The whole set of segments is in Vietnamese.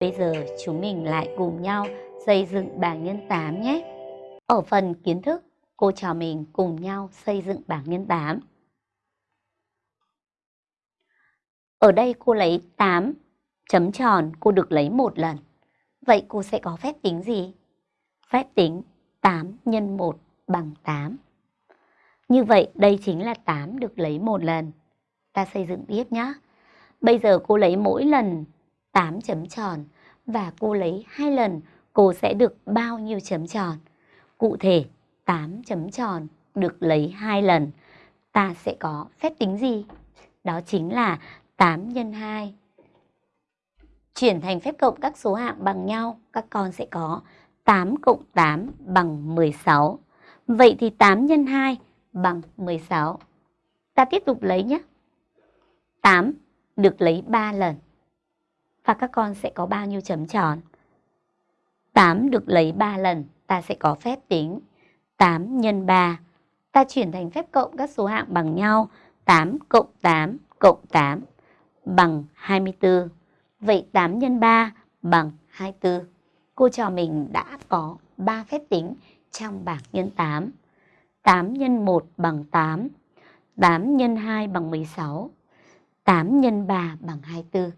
Bây giờ chúng mình lại cùng nhau xây dựng bảng nhân 8 nhé. Ở phần kiến thức, cô trò mình cùng nhau xây dựng bảng nhân 8. Ở đây cô lấy 8 chấm tròn, cô được lấy một lần. Vậy cô sẽ có phép tính gì? Phép tính 8 x 1 bằng 8. Như vậy đây chính là 8 được lấy một lần. Ta xây dựng tiếp nhé. Bây giờ cô lấy mỗi lần 8 chấm tròn và cô lấy hai lần cô sẽ được bao nhiêu chấm tròn? Cụ thể 8 chấm tròn được lấy hai lần ta sẽ có phép tính gì? Đó chính là 8 x 2 chuyển thành phép cộng các số hạng bằng nhau, các con sẽ có 8 cộng 8 bằng 16. Vậy thì 8 x 2 bằng 16. Ta tiếp tục lấy nhé. 8 được lấy 3 lần. Và các con sẽ có bao nhiêu chấm tròn? 8 được lấy 3 lần, ta sẽ có phép tính 8 x 3. Ta chuyển thành phép cộng các số hạng bằng nhau. 8 cộng 8 cộng 8 bằng 24. Vậy 8 x 3 bằng 24. Cô trò mình đã có 3 phép tính trong bảng nhân 8. 8 x 1 bằng 8. 8 x 2 bằng 16. 8 x 3 bằng 24.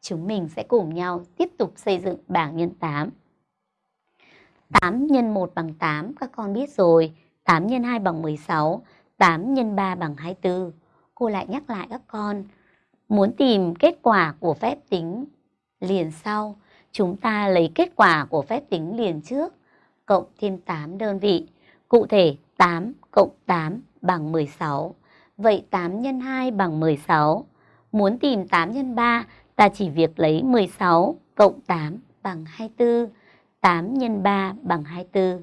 Chúng mình sẽ cùng nhau tiếp tục xây dựng bảng nhân 8. 8 x 1 bằng 8, các con biết rồi. 8 x 2 bằng 16, 8 x 3 bằng 24. Cô lại nhắc lại các con, muốn tìm kết quả của phép tính liền sau, chúng ta lấy kết quả của phép tính liền trước, cộng thêm 8 đơn vị. Cụ thể 8 cộng 8 bằng 16. Vậy 8 x 2 bằng 16. Muốn tìm 8 x 3, ta chỉ việc lấy 16 cộng 8 bằng 24. 8 x 3 bằng 24.